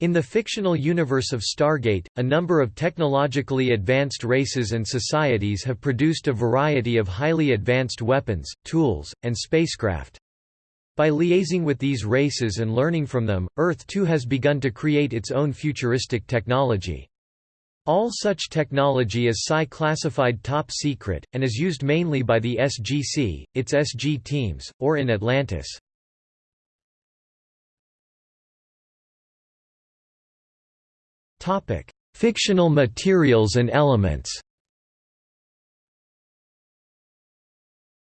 In the fictional universe of Stargate, a number of technologically advanced races and societies have produced a variety of highly advanced weapons, tools, and spacecraft. By liaising with these races and learning from them, Earth too has begun to create its own futuristic technology. All such technology is Psi-classified top secret, and is used mainly by the SGC, its SG teams, or in Atlantis. Topic: Fictional materials and elements.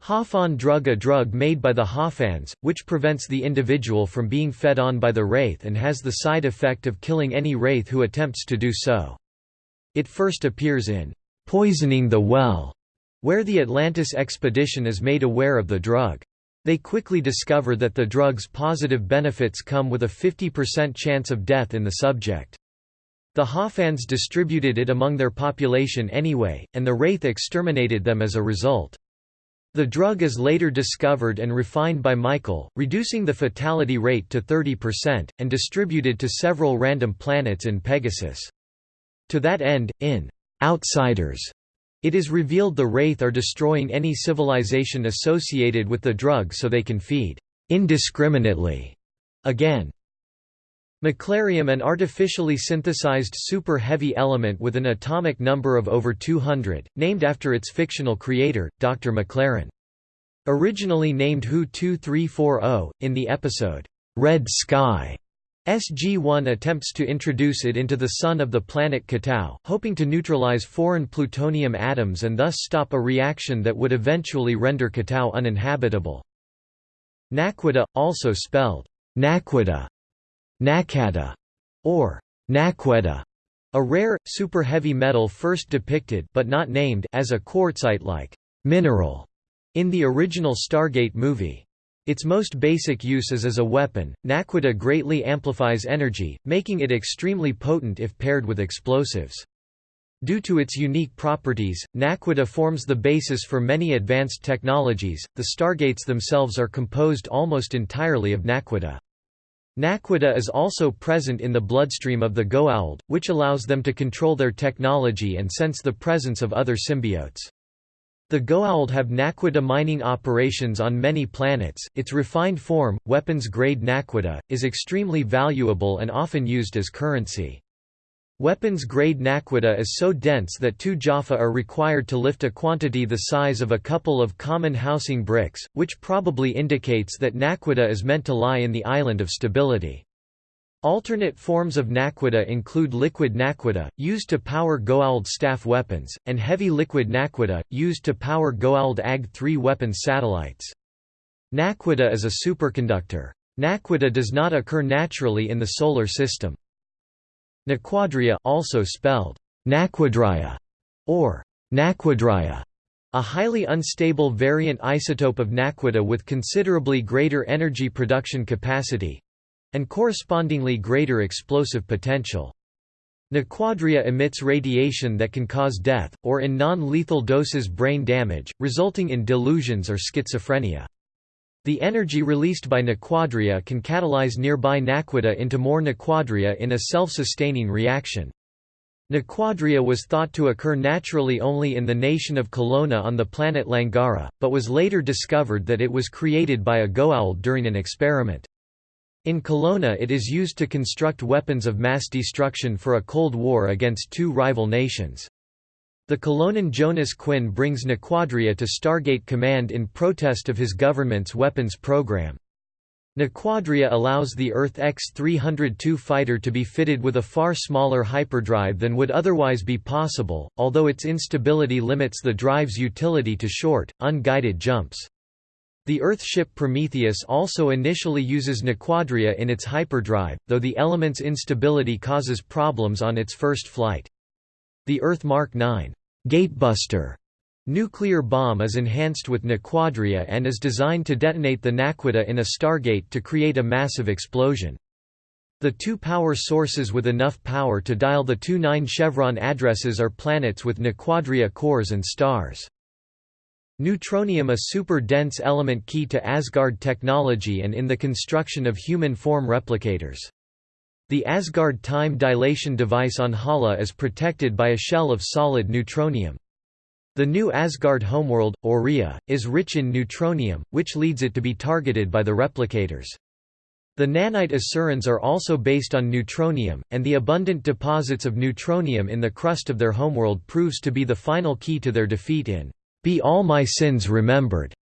Hoffan drug A drug made by the Hoffans, which prevents the individual from being fed on by the Wraith and has the side effect of killing any Wraith who attempts to do so. It first appears in Poisoning the Well, where the Atlantis expedition is made aware of the drug. They quickly discover that the drug's positive benefits come with a 50% chance of death in the subject. The Hoffans distributed it among their population anyway, and the Wraith exterminated them as a result. The drug is later discovered and refined by Michael, reducing the fatality rate to 30%, and distributed to several random planets in Pegasus. To that end, in Outsiders, it is revealed the Wraith are destroying any civilization associated with the drug so they can feed indiscriminately again. Maclarium an artificially synthesized super-heavy element with an atomic number of over 200, named after its fictional creator, Dr. Maclaren. Originally named Hu 2340, in the episode, "'Red Sky' SG-1 attempts to introduce it into the sun of the planet K'tau, hoping to neutralize foreign plutonium atoms and thus stop a reaction that would eventually render K'tau uninhabitable. Naquadah, also spelled Naquadah, Nakada, or Naqueta, a rare, super-heavy metal first depicted but not named as a quartzite-like mineral in the original Stargate movie. Its most basic use is as a weapon. Naquadah greatly amplifies energy, making it extremely potent if paired with explosives. Due to its unique properties, Naquadah forms the basis for many advanced technologies. The Stargates themselves are composed almost entirely of Naquadah. Naquadah is also present in the bloodstream of the Goa'uld, which allows them to control their technology and sense the presence of other symbiotes. The Goa'uld have Naquadah mining operations on many planets. Its refined form, weapons-grade Naquadah, is extremely valuable and often used as currency. Weapons-grade Naquadah is so dense that two Jaffa are required to lift a quantity the size of a couple of common housing bricks, which probably indicates that Naquadah is meant to lie in the island of stability. Alternate forms of Naquadah include liquid Naquadah, used to power Goa'uld staff weapons, and heavy liquid Naquadah, used to power Goa'uld AG-3 weapons satellites. Naquadah is a superconductor. Naquadah does not occur naturally in the Solar System. Naquadria also spelled naquadria or naquadria, a highly unstable variant isotope of naquadah with considerably greater energy production capacity and correspondingly greater explosive potential. Naquadria emits radiation that can cause death, or in non-lethal doses brain damage, resulting in delusions or schizophrenia. The energy released by naquadria can catalyze nearby naquadah into more naquadria in a self-sustaining reaction. Naquadria was thought to occur naturally only in the nation of Kelowna on the planet Langara, but was later discovered that it was created by a Goa'uld during an experiment. In Kelowna it is used to construct weapons of mass destruction for a Cold War against two rival nations. The Kelownan Jonas Quinn brings Naquadria to Stargate Command in protest of his government's weapons program. Naquadria allows the Earth X-302 fighter to be fitted with a far smaller hyperdrive than would otherwise be possible, although its instability limits the drive's utility to short, unguided jumps. The Earth ship Prometheus also initially uses Naquadria in its hyperdrive, though the element's instability causes problems on its first flight. The Earth Mark 9 Gatebuster nuclear bomb is enhanced with Naquadria and is designed to detonate the Naquadah in a stargate to create a massive explosion. The two power sources with enough power to dial the two 9 chevron addresses are planets with Naquadria cores and stars. Neutronium a super-dense element key to Asgard technology and in the construction of human form replicators. The Asgard time dilation device on Hala is protected by a shell of solid neutronium. The new Asgard homeworld, Orilla, is rich in neutronium, which leads it to be targeted by the replicators. The nanite Asurans are also based on neutronium, and the abundant deposits of neutronium in the crust of their homeworld proves to be the final key to their defeat in Be All My Sins Remembered.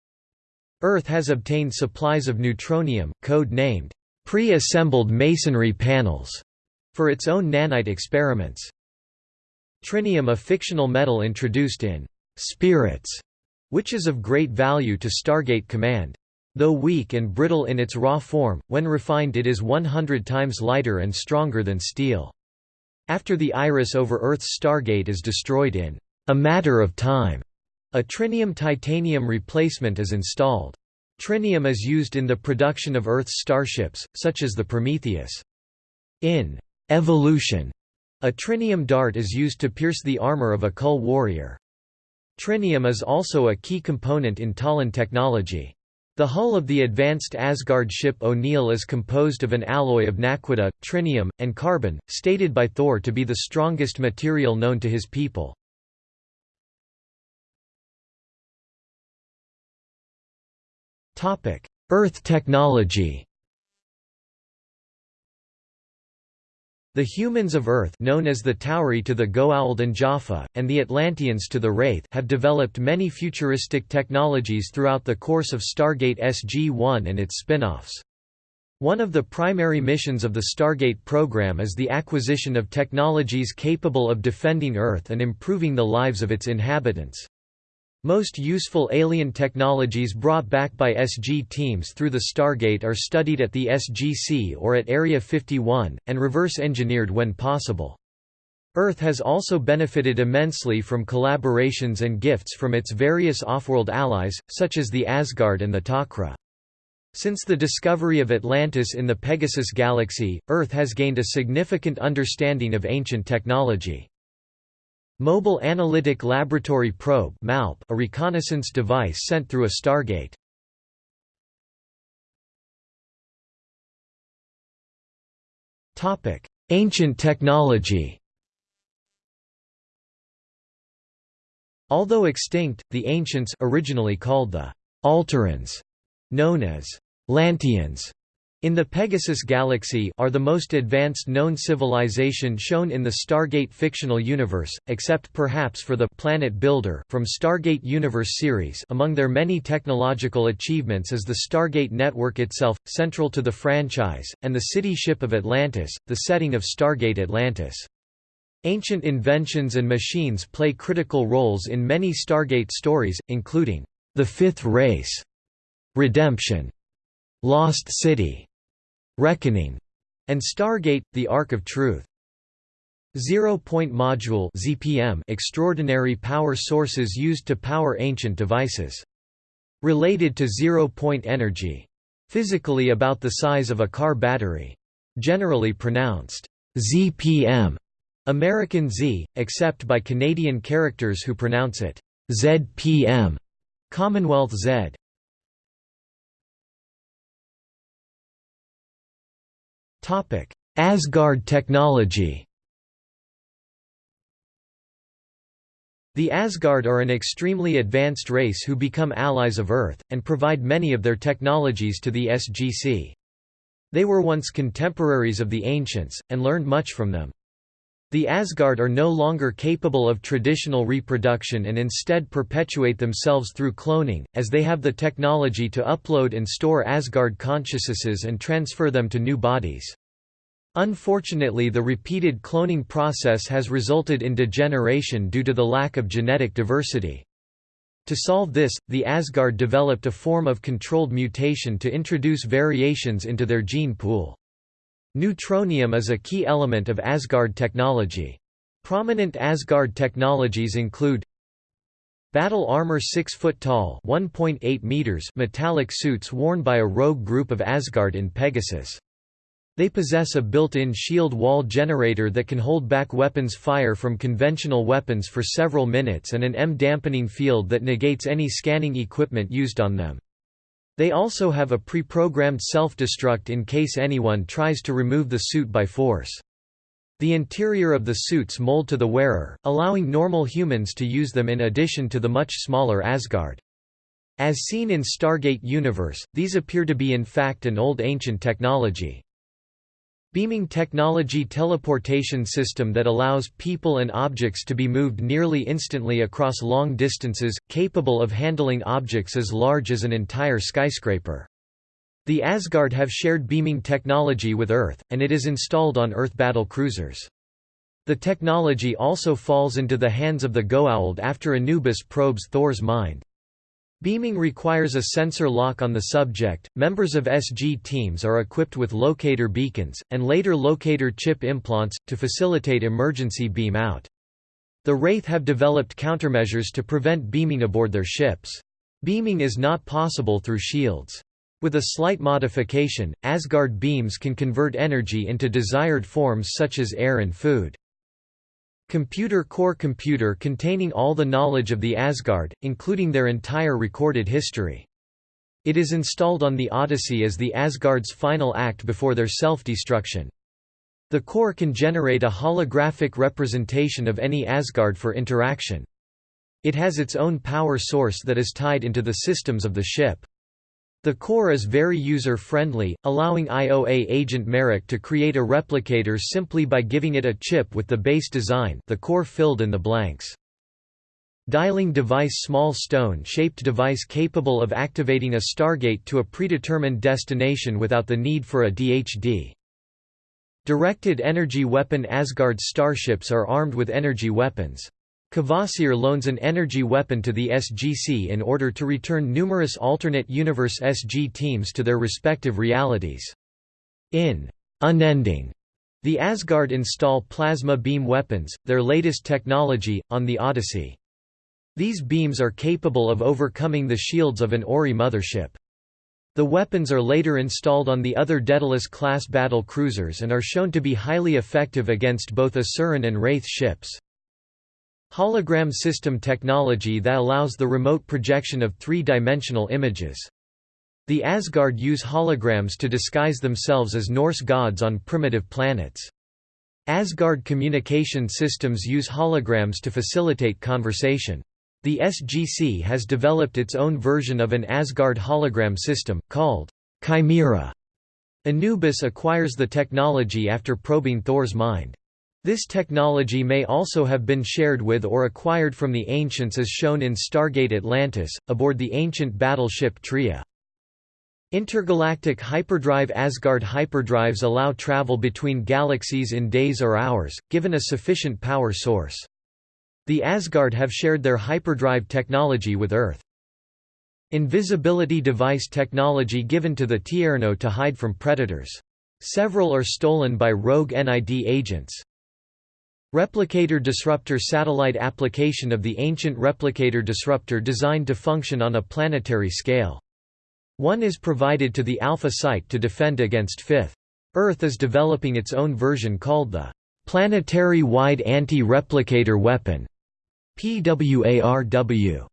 Earth has obtained supplies of neutronium, code-named pre-assembled masonry panels, for its own nanite experiments. Trinium a fictional metal introduced in Spirits, which is of great value to Stargate Command. Though weak and brittle in its raw form, when refined it is 100 times lighter and stronger than steel. After the Iris over Earth's Stargate is destroyed in a matter of time, a trinium-titanium replacement is installed. Trinium is used in the production of Earth's starships, such as the Prometheus. In Evolution, a trinium dart is used to pierce the armor of a Kull warrior. Trinium is also a key component in Tollan technology. The hull of the advanced Asgard ship O'Neill is composed of an alloy of naquadah, trinium, and carbon, stated by Thor to be the strongest material known to his people. Earth technology The humans of Earth known as the Tauri to the Goa'uld and Jaffa, and the Atlanteans to the Wraith have developed many futuristic technologies throughout the course of Stargate SG-1 and its spin-offs. One of the primary missions of the Stargate program is the acquisition of technologies capable of defending Earth and improving the lives of its inhabitants. Most useful alien technologies brought back by SG teams through the Stargate are studied at the SGC or at Area 51, and reverse-engineered when possible. Earth has also benefited immensely from collaborations and gifts from its various off-world allies, such as the Asgard and the Tok'ra. Since the discovery of Atlantis in the Pegasus galaxy, Earth has gained a significant understanding of ancient technology. Mobile Analytic Laboratory Probe MALP, a reconnaissance device sent through a Stargate. Ancient technology Although extinct, the ancients originally called the Alterans, known as Lanteans, in the Pegasus galaxy are the most advanced known civilization shown in the Stargate fictional universe, except perhaps for the Planet Builder from Stargate Universe series among their many technological achievements is the Stargate network itself, central to the franchise, and the city ship of Atlantis, the setting of Stargate Atlantis. Ancient inventions and machines play critical roles in many Stargate stories, including The Fifth Race, Redemption, Lost City, Reckoning, and Stargate, the Ark of Truth. Zero-point module (ZPM) extraordinary power sources used to power ancient devices. Related to zero-point energy. Physically about the size of a car battery. Generally pronounced ZPM, American Z, except by Canadian characters who pronounce it ZPM, Commonwealth Z. Asgard technology The Asgard are an extremely advanced race who become allies of Earth, and provide many of their technologies to the SGC. They were once contemporaries of the ancients, and learned much from them. The Asgard are no longer capable of traditional reproduction and instead perpetuate themselves through cloning, as they have the technology to upload and store Asgard consciousnesses and transfer them to new bodies. Unfortunately the repeated cloning process has resulted in degeneration due to the lack of genetic diversity. To solve this, the Asgard developed a form of controlled mutation to introduce variations into their gene pool. Neutronium is a key element of Asgard technology. Prominent Asgard technologies include Battle armor 6 foot tall 1.8 meters metallic suits worn by a rogue group of Asgard in Pegasus. They possess a built-in shield wall generator that can hold back weapons fire from conventional weapons for several minutes and an M dampening field that negates any scanning equipment used on them. They also have a pre-programmed self-destruct in case anyone tries to remove the suit by force. The interior of the suits mold to the wearer, allowing normal humans to use them in addition to the much smaller Asgard. As seen in Stargate Universe, these appear to be in fact an old ancient technology. Beaming technology teleportation system that allows people and objects to be moved nearly instantly across long distances, capable of handling objects as large as an entire skyscraper. The Asgard have shared beaming technology with Earth, and it is installed on Earth battle cruisers. The technology also falls into the hands of the Goa'uld after Anubis probes Thor's mind. Beaming requires a sensor lock on the subject. Members of SG teams are equipped with locator beacons, and later locator chip implants, to facilitate emergency beam out. The Wraith have developed countermeasures to prevent beaming aboard their ships. Beaming is not possible through shields. With a slight modification, Asgard beams can convert energy into desired forms such as air and food. Computer core computer containing all the knowledge of the Asgard, including their entire recorded history. It is installed on the Odyssey as the Asgard's final act before their self-destruction. The core can generate a holographic representation of any Asgard for interaction. It has its own power source that is tied into the systems of the ship. The core is very user-friendly, allowing IOA agent Merrick to create a replicator simply by giving it a chip with the base design the core filled in the blanks. Dialing device Small stone-shaped device capable of activating a Stargate to a predetermined destination without the need for a DHD. Directed energy weapon Asgard starships are armed with energy weapons. Kvasir loans an energy weapon to the SGC in order to return numerous alternate universe SG teams to their respective realities. In Unending, the Asgard install plasma beam weapons, their latest technology, on the Odyssey. These beams are capable of overcoming the shields of an Ori mothership. The weapons are later installed on the other Daedalus-class battle cruisers and are shown to be highly effective against both Asuran and Wraith ships. Hologram system technology that allows the remote projection of three-dimensional images. The Asgard use holograms to disguise themselves as Norse gods on primitive planets. Asgard communication systems use holograms to facilitate conversation. The SGC has developed its own version of an Asgard hologram system, called Chimera. Anubis acquires the technology after probing Thor's mind. This technology may also have been shared with or acquired from the ancients as shown in Stargate Atlantis, aboard the ancient battleship Tria. Intergalactic hyperdrive Asgard hyperdrives allow travel between galaxies in days or hours, given a sufficient power source. The Asgard have shared their hyperdrive technology with Earth. Invisibility device technology given to the Tierno to hide from predators. Several are stolen by rogue NID agents. Replicator disruptor satellite application of the ancient replicator disruptor designed to function on a planetary scale. One is provided to the Alpha Site to defend against Fifth. Earth is developing its own version called the Planetary Wide Anti-Replicator Weapon PWARW.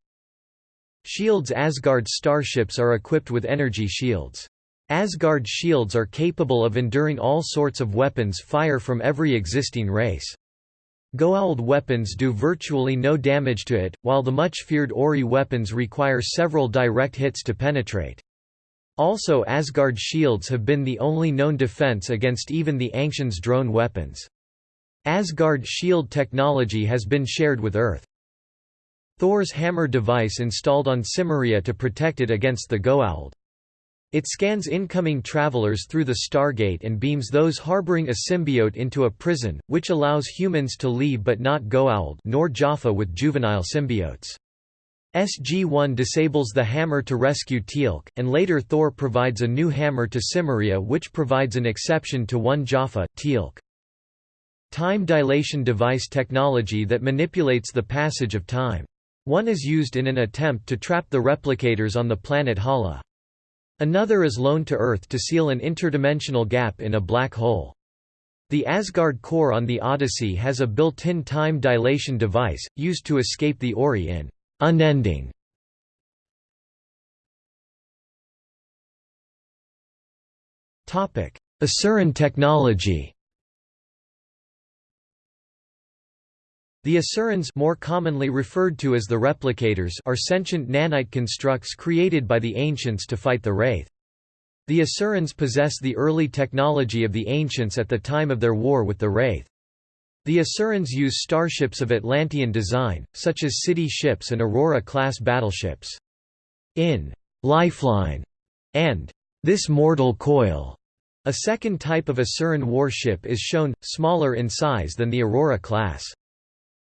Shields Asgard starships are equipped with energy shields. Asgard shields are capable of enduring all sorts of weapons fire from every existing race. Goa'uld weapons do virtually no damage to it, while the much-feared Ori weapons require several direct hits to penetrate. Also Asgard shields have been the only known defense against even the Ancients' drone weapons. Asgard shield technology has been shared with Earth. Thor's hammer device installed on Cimmeria to protect it against the Goa'uld. It scans incoming travelers through the Stargate and beams those harboring a symbiote into a prison, which allows humans to leave but not Goa'uld nor Jaffa with juvenile symbiotes. SG-1 disables the hammer to rescue Teal'c, and later Thor provides a new hammer to Cimmeria which provides an exception to one Jaffa, Teal'c. Time dilation device technology that manipulates the passage of time. One is used in an attempt to trap the replicators on the planet Hala. Another is loaned to Earth to seal an interdimensional gap in a black hole. The Asgard core on the Odyssey has a built-in time dilation device, used to escape the Ori in Unending. Asuran technology The Asurans more commonly referred to as the Replicators are sentient nanite constructs created by the Ancients to fight the Wraith. The Asurans possess the early technology of the Ancients at the time of their war with the Wraith. The Asurans use starships of Atlantean design, such as city ships and Aurora-class battleships. In «Lifeline» and «This Mortal Coil», a second type of Asuran warship is shown, smaller in size than the Aurora class.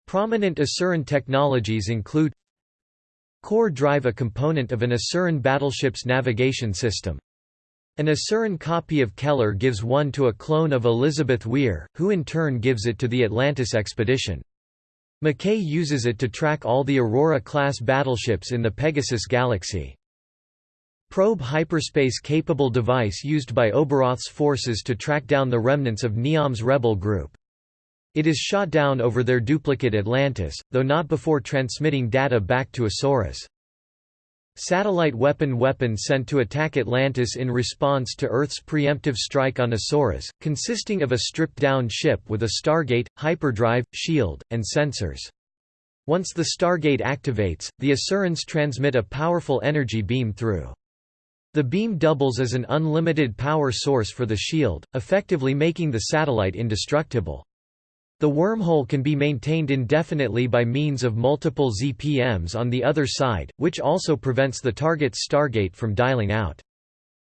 Prominent Asuran technologies include Core drive a component of an Asuran battleship's navigation system. An Asuran copy of Keller gives one to a clone of Elizabeth Weir, who in turn gives it to the Atlantis expedition. McKay uses it to track all the Aurora-class battleships in the Pegasus galaxy. Probe hyperspace-capable device used by Oberoth's forces to track down the remnants of Niam's rebel group. It is shot down over their duplicate Atlantis, though not before transmitting data back to Asuras. Satellite weapon weapon sent to attack Atlantis in response to Earth's preemptive strike on Asuras, consisting of a stripped-down ship with a Stargate, hyperdrive, shield, and sensors. Once the Stargate activates, the Asurans transmit a powerful energy beam through. The beam doubles as an unlimited power source for the shield, effectively making the satellite indestructible. The wormhole can be maintained indefinitely by means of multiple ZPMs on the other side, which also prevents the target's stargate from dialing out.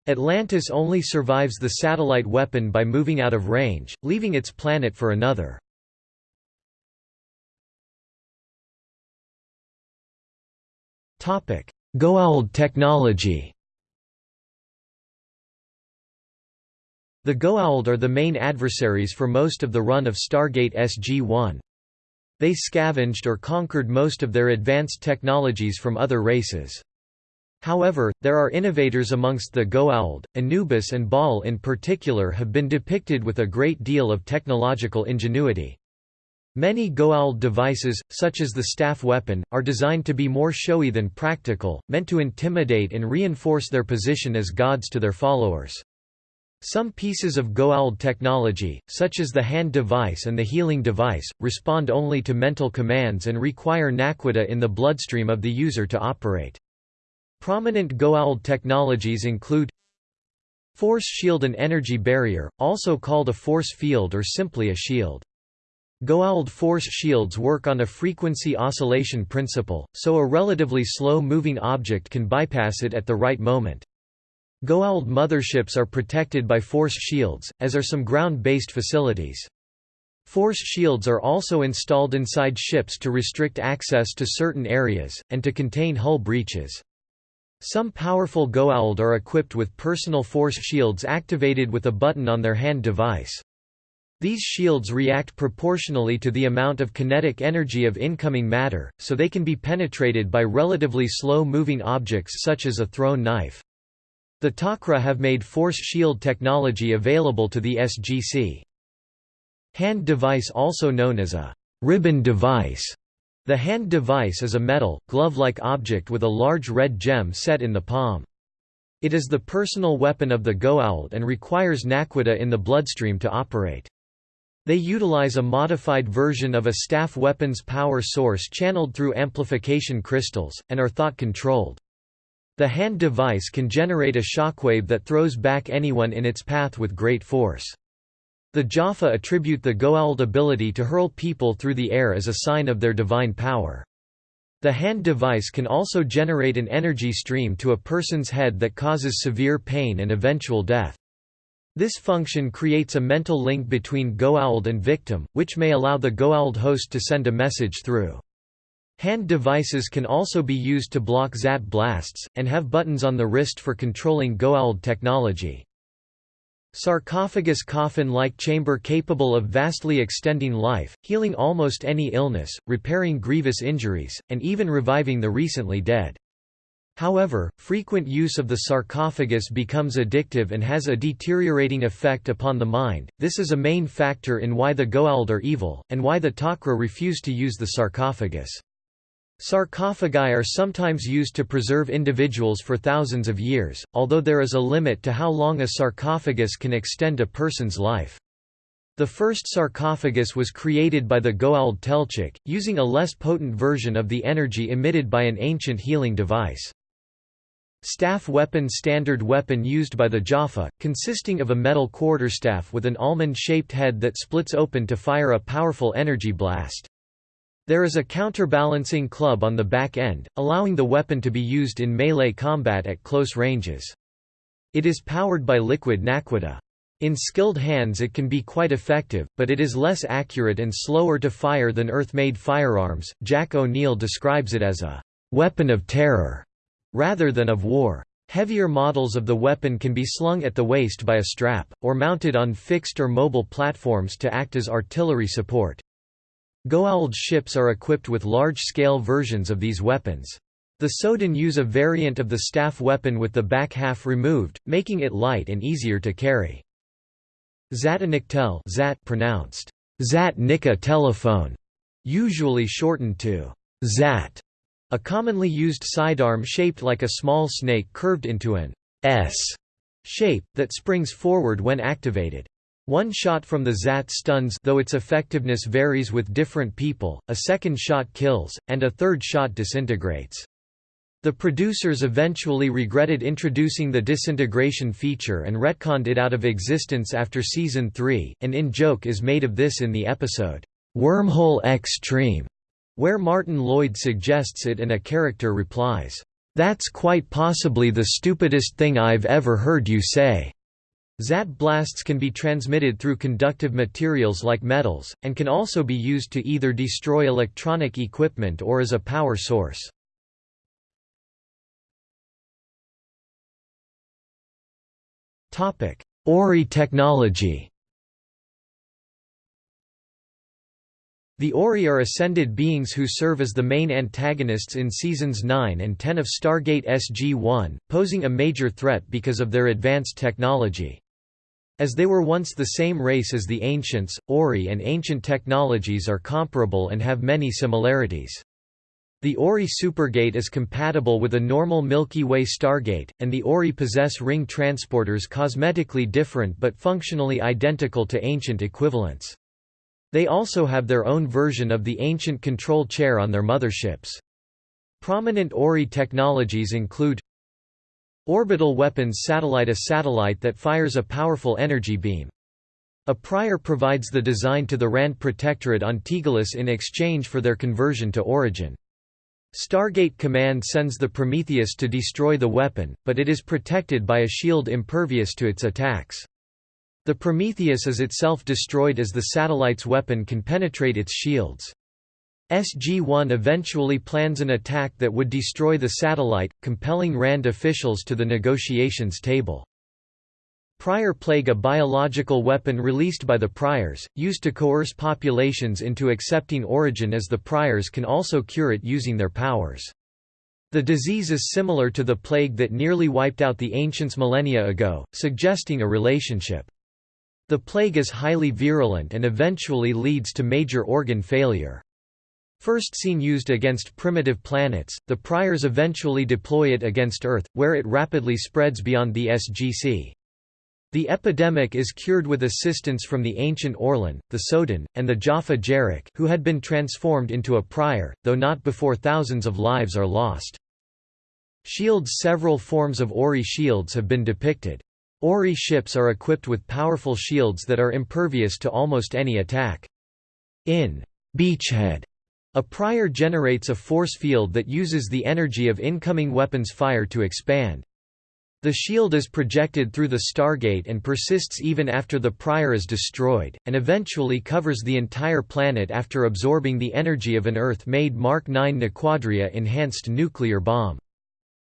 Atlantis only survives the satellite weapon by moving out of range, leaving its planet for another. Goa'uld technology The Goa'uld are the main adversaries for most of the run of Stargate SG-1. They scavenged or conquered most of their advanced technologies from other races. However, there are innovators amongst the Goa'uld, Anubis and Baal in particular have been depicted with a great deal of technological ingenuity. Many Goa'uld devices, such as the staff weapon, are designed to be more showy than practical, meant to intimidate and reinforce their position as gods to their followers. Some pieces of Goa'uld technology, such as the hand device and the healing device, respond only to mental commands and require naquadah in the bloodstream of the user to operate. Prominent Goa'uld technologies include Force shield and energy barrier, also called a force field or simply a shield. Goa'uld force shields work on a frequency oscillation principle, so a relatively slow-moving object can bypass it at the right moment. Goa'uld motherships are protected by force shields, as are some ground-based facilities. Force shields are also installed inside ships to restrict access to certain areas, and to contain hull breaches. Some powerful Goa'uld are equipped with personal force shields activated with a button on their hand device. These shields react proportionally to the amount of kinetic energy of incoming matter, so they can be penetrated by relatively slow-moving objects such as a thrown knife. The Tok'ra have made force shield technology available to the SGC. Hand device also known as a ribbon device. The hand device is a metal, glove-like object with a large red gem set in the palm. It is the personal weapon of the Goa'uld and requires naquadah in the bloodstream to operate. They utilize a modified version of a staff weapon's power source channeled through amplification crystals, and are thought-controlled. The hand device can generate a shockwave that throws back anyone in its path with great force. The Jaffa attribute the Goa'uld ability to hurl people through the air as a sign of their divine power. The hand device can also generate an energy stream to a person's head that causes severe pain and eventual death. This function creates a mental link between Goa'uld and victim, which may allow the Goa'uld host to send a message through. Hand devices can also be used to block zap blasts, and have buttons on the wrist for controlling Goa'uld technology. Sarcophagus coffin-like chamber capable of vastly extending life, healing almost any illness, repairing grievous injuries, and even reviving the recently dead. However, frequent use of the sarcophagus becomes addictive and has a deteriorating effect upon the mind. This is a main factor in why the Goa'uld are evil, and why the Tok'ra refuse to use the sarcophagus. Sarcophagi are sometimes used to preserve individuals for thousands of years, although there is a limit to how long a sarcophagus can extend a person's life. The first sarcophagus was created by the Goa'uld Telchak, using a less potent version of the energy emitted by an ancient healing device. Staff weapon Standard weapon used by the Jaffa, consisting of a metal quarterstaff with an almond-shaped head that splits open to fire a powerful energy blast. There is a counterbalancing club on the back end, allowing the weapon to be used in melee combat at close ranges. It is powered by liquid naquadah. In skilled hands it can be quite effective, but it is less accurate and slower to fire than Earth-made firearms. Jack O'Neill describes it as a weapon of terror rather than of war. Heavier models of the weapon can be slung at the waist by a strap, or mounted on fixed or mobile platforms to act as artillery support. Goa'uld ships are equipped with large-scale versions of these weapons. The Sodan use a variant of the staff weapon with the back half removed, making it light and easier to carry. Zataniktel Zat pronounced Zat Nika telephone, usually shortened to Zat, a commonly used sidearm shaped like a small snake curved into an S shape, that springs forward when activated. One shot from the Zat stuns though its effectiveness varies with different people, a second shot kills, and a third shot disintegrates. The producers eventually regretted introducing the disintegration feature and retconned it out of existence after Season 3. An in-joke is made of this in the episode, Wormhole Extreme, where Martin Lloyd suggests it and a character replies, That's quite possibly the stupidest thing I've ever heard you say. Zat blasts can be transmitted through conductive materials like metals, and can also be used to either destroy electronic equipment or as a power source. Ori technology The Ori are ascended beings who serve as the main antagonists in Seasons 9 and 10 of Stargate SG-1, posing a major threat because of their advanced technology. As they were once the same race as the Ancients, Ori and ancient technologies are comparable and have many similarities. The Ori supergate is compatible with a normal Milky Way stargate, and the Ori possess ring transporters cosmetically different but functionally identical to ancient equivalents. They also have their own version of the ancient control chair on their motherships. Prominent Ori technologies include Orbital weapons satellite A satellite that fires a powerful energy beam. A prior provides the design to the Rand Protectorate on Tegalus in exchange for their conversion to Origin. Stargate Command sends the Prometheus to destroy the weapon, but it is protected by a shield impervious to its attacks. The Prometheus is itself destroyed as the satellite's weapon can penetrate its shields. SG-1 eventually plans an attack that would destroy the satellite, compelling RAND officials to the negotiations table. Prior Plague a biological weapon released by the Priors, used to coerce populations into accepting origin as the Priors can also cure it using their powers. The disease is similar to the plague that nearly wiped out the ancients millennia ago, suggesting a relationship. The plague is highly virulent and eventually leads to major organ failure. First seen used against primitive planets, the priors eventually deploy it against Earth, where it rapidly spreads beyond the SGC. The epidemic is cured with assistance from the ancient Orlin, the Sodan, and the Jaffa Gerak who had been transformed into a prior, though not before thousands of lives are lost. Shields Several forms of Ori shields have been depicted. Ori ships are equipped with powerful shields that are impervious to almost any attack. In Beachhead a prior generates a force field that uses the energy of incoming weapons fire to expand. The shield is projected through the Stargate and persists even after the prior is destroyed, and eventually covers the entire planet after absorbing the energy of an Earth-made Mark 9 Naquadria enhanced nuclear bomb.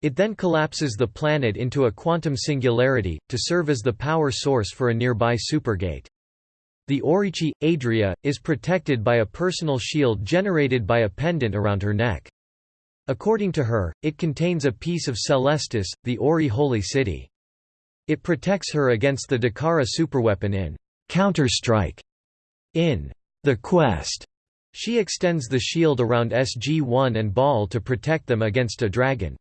It then collapses the planet into a quantum singularity, to serve as the power source for a nearby supergate. The Orici, Adria, is protected by a personal shield generated by a pendant around her neck. According to her, it contains a piece of Celestis, the Ori holy city. It protects her against the Dakara superweapon in Counter-Strike. In The Quest, She extends the shield around SG-1 and Baal to protect them against a dragon.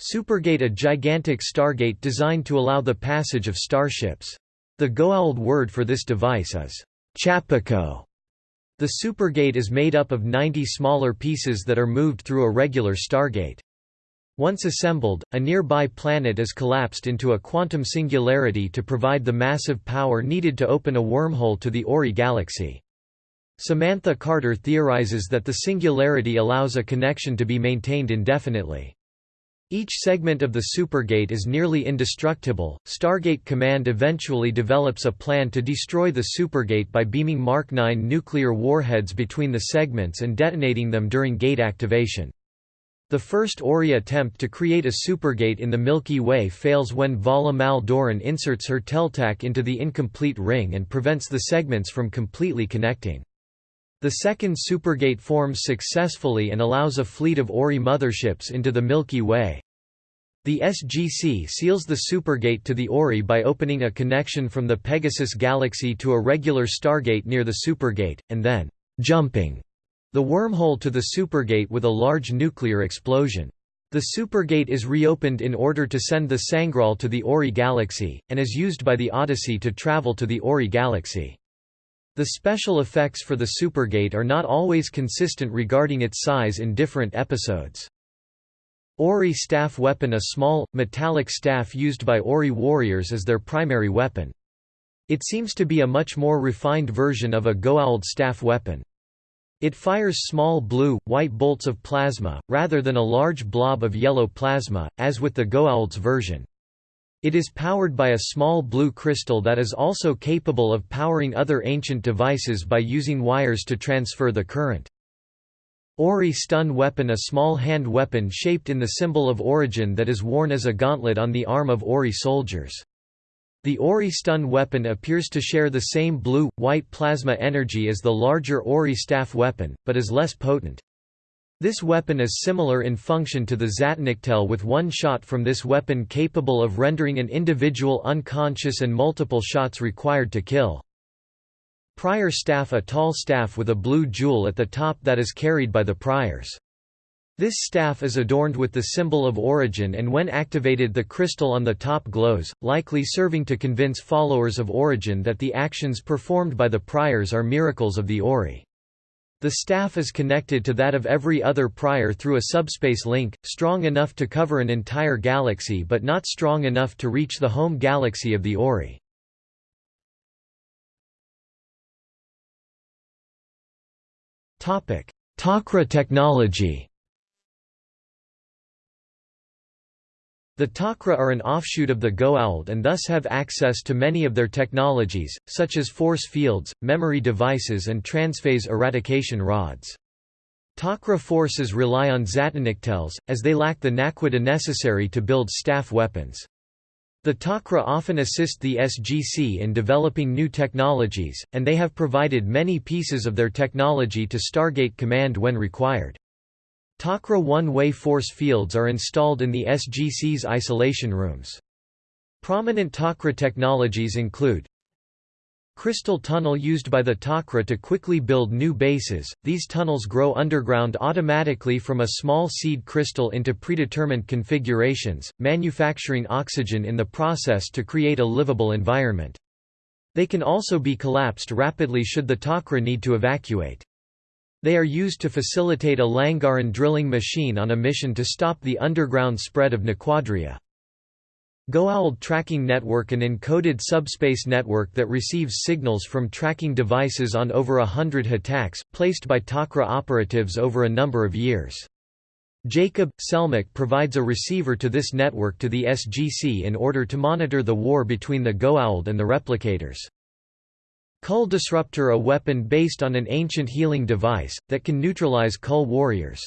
Supergate a gigantic stargate designed to allow the passage of starships. The Goa'uld word for this device is Chapaco. The supergate is made up of 90 smaller pieces that are moved through a regular stargate. Once assembled, a nearby planet is collapsed into a quantum singularity to provide the massive power needed to open a wormhole to the Ori galaxy. Samantha Carter theorizes that the singularity allows a connection to be maintained indefinitely. Each segment of the supergate is nearly indestructible. Stargate Command eventually develops a plan to destroy the supergate by beaming Mark 9 nuclear warheads between the segments and detonating them during gate activation. The first Ori attempt to create a supergate in the Milky Way fails when Vala Mal Doran inserts her Tel'tak into the incomplete ring and prevents the segments from completely connecting. The second supergate forms successfully and allows a fleet of Ori motherships into the Milky Way. The SGC seals the supergate to the Ori by opening a connection from the Pegasus galaxy to a regular stargate near the supergate, and then jumping the wormhole to the supergate with a large nuclear explosion. The supergate is reopened in order to send the Sangraal to the Ori galaxy, and is used by the Odyssey to travel to the Ori galaxy. The special effects for the Supergate are not always consistent regarding its size in different episodes. Ori staff weapon A small, metallic staff used by Ori warriors as their primary weapon. It seems to be a much more refined version of a Goa'uld staff weapon. It fires small blue, white bolts of plasma, rather than a large blob of yellow plasma, as with the Goa'uld's version. It is powered by a small blue crystal that is also capable of powering other ancient devices by using wires to transfer the current. Ori stun weapon A small hand weapon shaped in the symbol of origin that is worn as a gauntlet on the arm of Ori soldiers. The Ori stun weapon appears to share the same blue-white plasma energy as the larger Ori staff weapon, but is less potent. This weapon is similar in function to the Zat'nik'tel with one shot from this weapon capable of rendering an individual unconscious and multiple shots required to kill. Prior staff A tall staff with a blue jewel at the top that is carried by the priors. This staff is adorned with the symbol of origin and when activated the crystal on the top glows, likely serving to convince followers of origin that the actions performed by the priors are miracles of the Ori. The staff is connected to that of every other prior through a subspace link, strong enough to cover an entire galaxy but not strong enough to reach the home galaxy of the Ori. Tok'ra technology The Tok'ra are an offshoot of the Goa'uld and thus have access to many of their technologies, such as force fields, memory devices and transphase eradication rods. Tok'ra forces rely on Zat'nik'tels, as they lack the naquadah necessary to build staff weapons. The Tok'ra often assist the SGC in developing new technologies, and they have provided many pieces of their technology to Stargate Command when required. Tok'ra one-way force fields are installed in the SGC's isolation rooms. Prominent Tok'ra technologies include Crystal tunnel used by the Tok'ra to quickly build new bases. These tunnels grow underground automatically from a small seed crystal into predetermined configurations, manufacturing oxygen in the process to create a livable environment. They can also be collapsed rapidly should the Tok'ra need to evacuate. They are used to facilitate a Langaran drilling machine on a mission to stop the underground spread of Naquadria. Goa'uld Tracking Network an encoded subspace network that receives signals from tracking devices on over a hundred Ha'taks, placed by Tok'ra operatives over a number of years. Jacob, Selmac provides a receiver to this network to the SGC in order to monitor the war between the Goa'uld and the replicators. Kull Disruptor a weapon based on an ancient healing device, that can neutralize Kull warriors.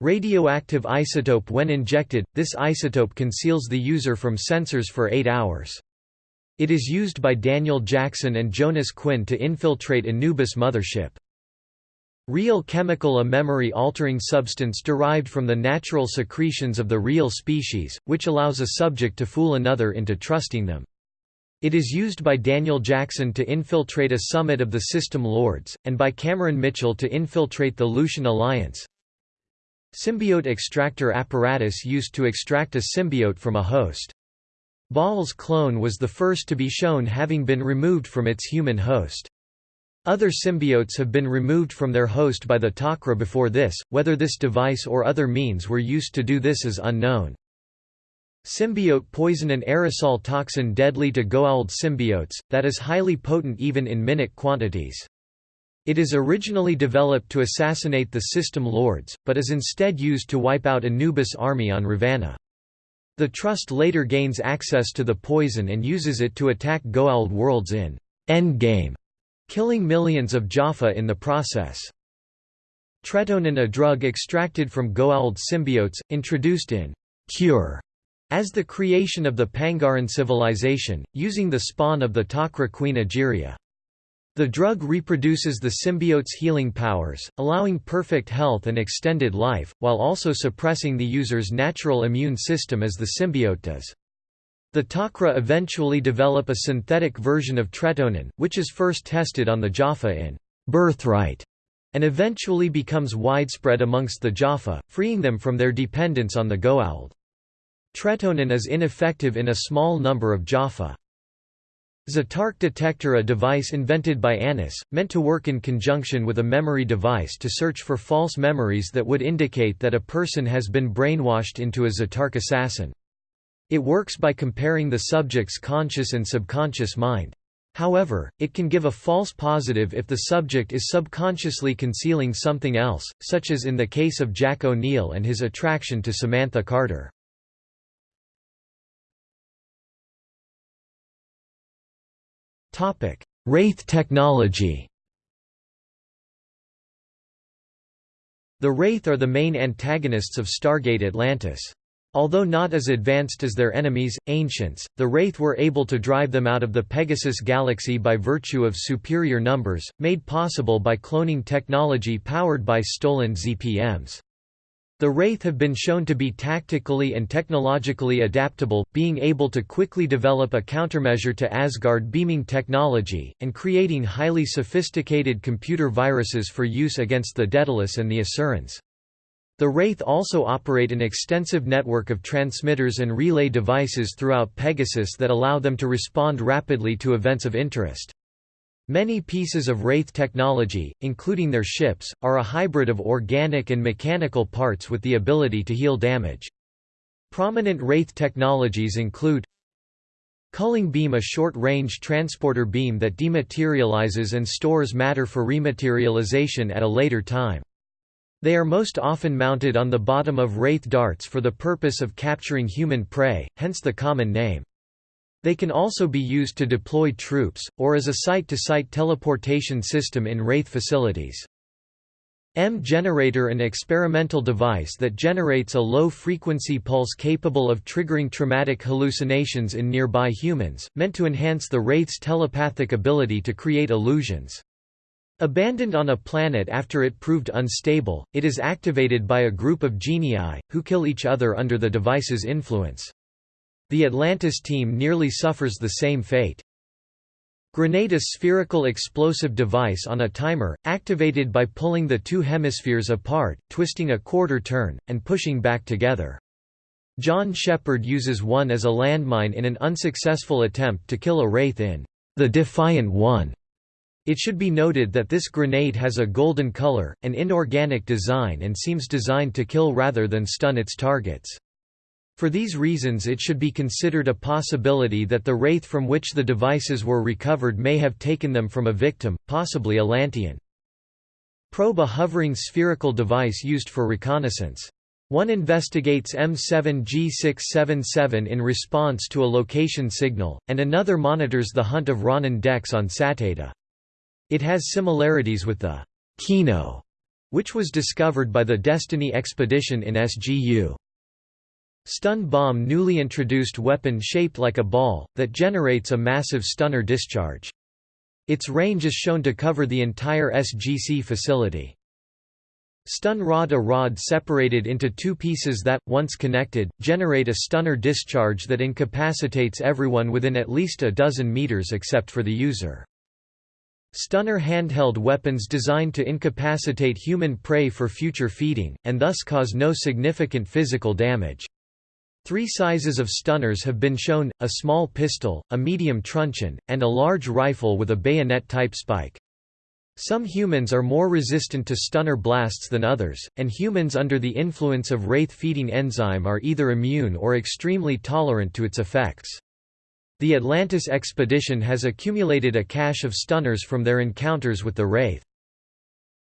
Radioactive isotope When injected, this isotope conceals the user from sensors for 8 hours. It is used by Daniel Jackson and Jonas Quinn to infiltrate Anubis mothership. Reol chemical a memory-altering substance derived from the natural secretions of the Reol species, which allows a subject to fool another into trusting them. It is used by Daniel Jackson to infiltrate a summit of the System Lords, and by Cameron Mitchell to infiltrate the Lucian Alliance. Symbiote extractor apparatus used to extract a symbiote from a host. Baal's clone was the first to be shown having been removed from its human host. Other symbiotes have been removed from their host by the Tok'ra before this, whether this device or other means were used to do this is unknown. Symbiote poison an aerosol toxin deadly to Goa'uld symbiotes, that is highly potent even in minute quantities. It is originally developed to assassinate the System Lords, but is instead used to wipe out Anubis' army on Revanna. The Trust later gains access to the poison and uses it to attack Goa'uld worlds in Endgame, killing millions of Jaffa in the process. Tretonin a drug extracted from Goa'uld symbiotes, introduced in Cure as the creation of the Pangaran civilization, using the spawn of the Tok'ra queen Egeria. The drug reproduces the symbiote's healing powers, allowing perfect health and extended life, while also suppressing the user's natural immune system as the symbiote does. The Tok'ra eventually develop a synthetic version of tretonin, which is first tested on the Jaffa in Birthright, and eventually becomes widespread amongst the Jaffa, freeing them from their dependence on the Goa'uld. Tretonin is ineffective in a small number of Jaffa. Za'tarc detector a device invented by Anise, meant to work in conjunction with a memory device to search for false memories that would indicate that a person has been brainwashed into a Za'tarc assassin. It works by comparing the subject's conscious and subconscious mind. However, it can give a false positive if the subject is subconsciously concealing something else, such as in the case of Jack O'Neill and his attraction to Samantha Carter. Wraith technology The Wraith are the main antagonists of Stargate Atlantis. Although not as advanced as their enemies, Ancients, the Wraith were able to drive them out of the Pegasus galaxy by virtue of superior numbers, made possible by cloning technology powered by stolen ZPMs. The Wraith have been shown to be tactically and technologically adaptable, being able to quickly develop a countermeasure to Asgard beaming technology, and creating highly sophisticated computer viruses for use against the Daedalus and the Asurans. The Wraith also operate an extensive network of transmitters and relay devices throughout Pegasus that allow them to respond rapidly to events of interest. Many pieces of Wraith technology, including their ships, are a hybrid of organic and mechanical parts with the ability to heal damage. Prominent Wraith technologies include Culling beam a short-range transporter beam that dematerializes and stores matter for rematerialization at a later time. They are most often mounted on the bottom of Wraith darts for the purpose of capturing human prey, hence the common name. They can also be used to deploy troops, or as a site-to-site -site teleportation system in Wraith facilities. M-generator an experimental device that generates a low-frequency pulse capable of triggering traumatic hallucinations in nearby humans, meant to enhance the Wraith's telepathic ability to create illusions. Abandoned on a planet after it proved unstable, it is activated by a group of genii, who kill each other under the device's influence. The Atlantis team nearly suffers the same fate. Grenade a spherical explosive device on a timer, activated by pulling the two hemispheres apart, twisting a quarter turn, and pushing back together. John Sheppard uses one as a landmine in an unsuccessful attempt to kill a Wraith in The Defiant One. It should be noted that this grenade has a golden color, an inorganic design and seems designed to kill rather than stun its targets. For these reasons it should be considered a possibility that the wraith from which the devices were recovered may have taken them from a victim, possibly a Lantian. Probe a hovering spherical device used for reconnaissance. One investigates M7G677 in response to a location signal, and another monitors the hunt of Ronon Dex on Sateda. It has similarities with the Kino, which was discovered by the Destiny expedition in SGU. Stun bomb newly introduced weapon shaped like a ball, that generates a massive stunner discharge. Its range is shown to cover the entire SGC facility. Stun rod A rod separated into two pieces that, once connected, generate a stunner discharge that incapacitates everyone within at least a dozen meters except for the user. Stunner handheld weapons designed to incapacitate human prey for future feeding, and thus cause no significant physical damage. Three sizes of stunners have been shown, a small pistol, a medium truncheon, and a large rifle with a bayonet-type spike. Some humans are more resistant to stunner blasts than others, and humans under the influence of wraith-feeding enzyme are either immune or extremely tolerant to its effects. The Atlantis expedition has accumulated a cache of stunners from their encounters with the Wraith.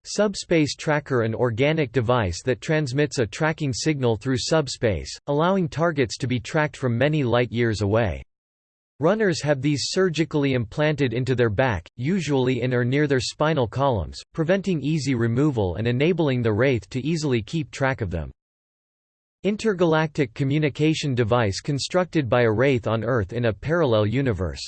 Subspace Tracker An organic device that transmits a tracking signal through subspace, allowing targets to be tracked from many light-years away. Runners have these surgically implanted into their back, usually in or near their spinal columns, preventing easy removal and enabling the Wraith to easily keep track of them. Intergalactic communication device constructed by a Wraith on Earth in a parallel universe.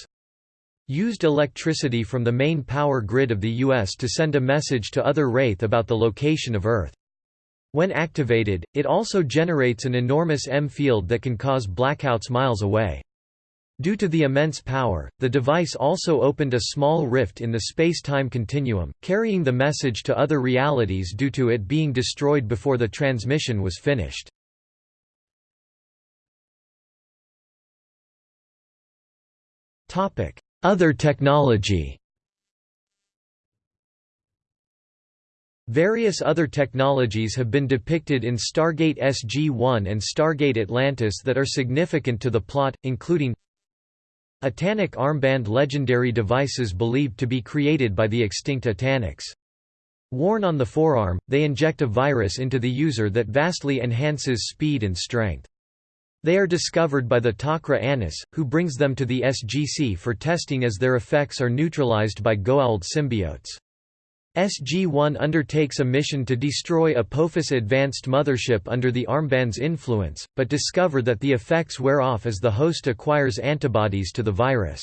Used electricity from the main power grid of the U.S. to send a message to other Wraith about the location of Earth. When activated, it also generates an enormous EM field that can cause blackouts miles away. Due to the immense power, the device also opened a small rift in the space-time continuum, carrying the message to other realities due to it being destroyed before the transmission was finished. Other technology Various other technologies have been depicted in Stargate SG-1 and Stargate Atlantis that are significant to the plot, including Atanik armband legendary devices believed to be created by the extinct Ataniks. Worn on the forearm, they inject a virus into the user that vastly enhances speed and strength. They are discovered by the Tok'ra Anise, who brings them to the SGC for testing as their effects are neutralized by Goa'uld symbiotes. SG-1 undertakes a mission to destroy Apophis Advanced Mothership under the armband's influence, but discover that the effects wear off as the host acquires antibodies to the virus.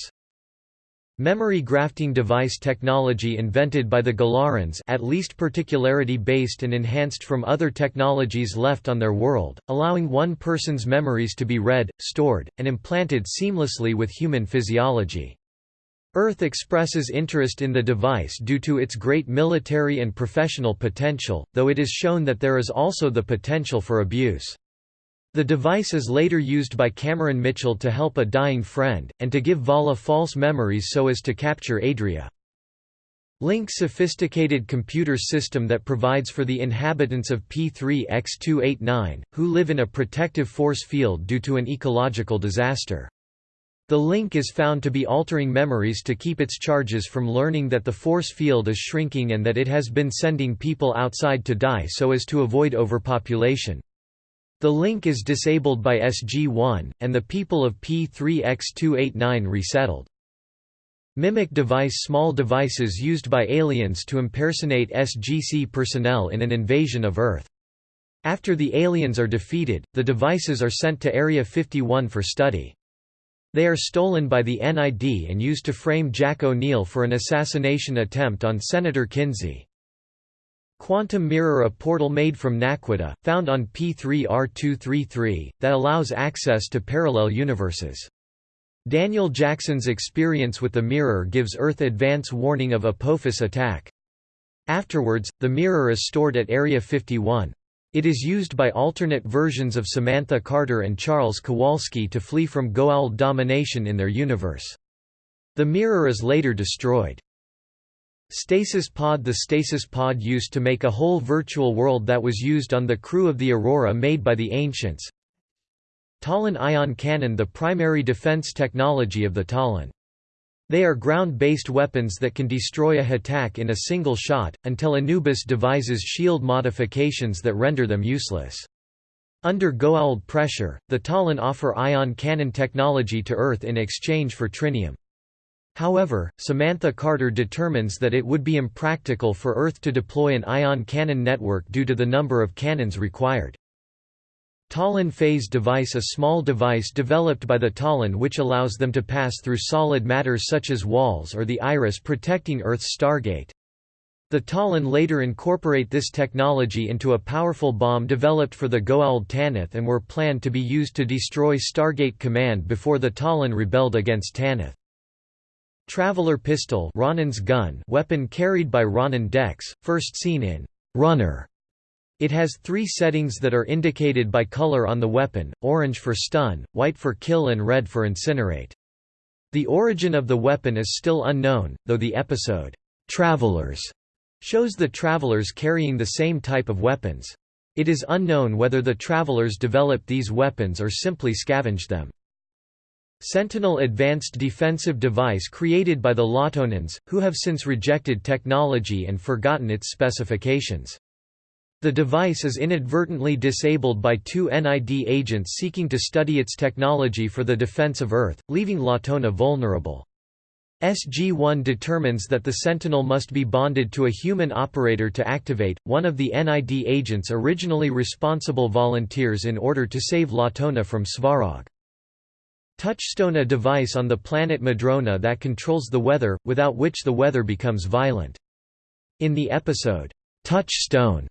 Memory grafting device technology invented by the Galarans at least particularity-based and enhanced from other technologies left on their world, allowing one person's memories to be read, stored, and implanted seamlessly with human physiology. Earth expresses interest in the device due to its great military and professional potential, though it is shown that there is also the potential for abuse. The device is later used by Cameron Mitchell to help a dying friend, and to give Vala false memories so as to capture Adria. Link's sophisticated computer system that provides for the inhabitants of P3X289, who live in a protective force field due to an ecological disaster. The link is found to be altering memories to keep its charges from learning that the force field is shrinking and that it has been sending people outside to die so as to avoid overpopulation. The link is disabled by SG-1, and the people of P3X289 resettled. Mimic device Small devices used by aliens to impersonate SGC personnel in an invasion of Earth. After the aliens are defeated, the devices are sent to Area 51 for study. They are stolen by the NID and used to frame Jack O'Neill for an assassination attempt on Senator Kinsey. Quantum Mirror a portal made from Naquadah, found on P3R233, that allows access to parallel universes. Daniel Jackson's experience with the mirror gives Earth advance warning of Apophis attack. Afterwards, the mirror is stored at Area 51. It is used by alternate versions of Samantha Carter and Charles Kawalsky to flee from Goa'uld domination in their universe. The mirror is later destroyed. Stasis pod The stasis pod used to make a whole virtual world that was used on the crew of the Aurora made by the ancients. Tollan ion cannon The primary defense technology of the Tollan. They are ground-based weapons that can destroy a Ha'tak in a single shot, until Anubis devises shield modifications that render them useless. Under Goa'uld pressure, the Tollan offer ion cannon technology to Earth in exchange for trinium. However, Samantha Carter determines that it would be impractical for Earth to deploy an ion cannon network due to the number of cannons required. Tollan phase device A small device developed by the Tollan which allows them to pass through solid matter such as walls or the iris protecting Earth's stargate. The Tollan later incorporate this technology into a powerful bomb developed for the Goa'uld Tanith and were planned to be used to destroy Stargate Command before the Tollan rebelled against Tanith. Traveler Pistol Ronon's gun weapon carried by Ronon Dex, first seen in Runner. It has three settings that are indicated by color on the weapon, orange for stun, white for kill and red for incinerate. The origin of the weapon is still unknown, though the episode, Travelers shows the travelers carrying the same type of weapons. It is unknown whether the travelers developed these weapons or simply scavenged them. Sentinel advanced defensive device created by the Latonans, who have since rejected technology and forgotten its specifications. The device is inadvertently disabled by two NID agents seeking to study its technology for the defense of Earth, leaving Latona vulnerable. SG-1 determines that the Sentinel must be bonded to a human operator to activate. One of the NID agents originally responsible volunteers in order to save Latona from Svarog. Touchstone a device on the planet Madrona that controls the weather, without which the weather becomes violent. In the episode, Touchstone,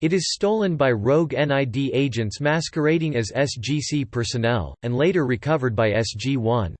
it is stolen by rogue NID agents masquerading as SGC personnel, and later recovered by SG-1.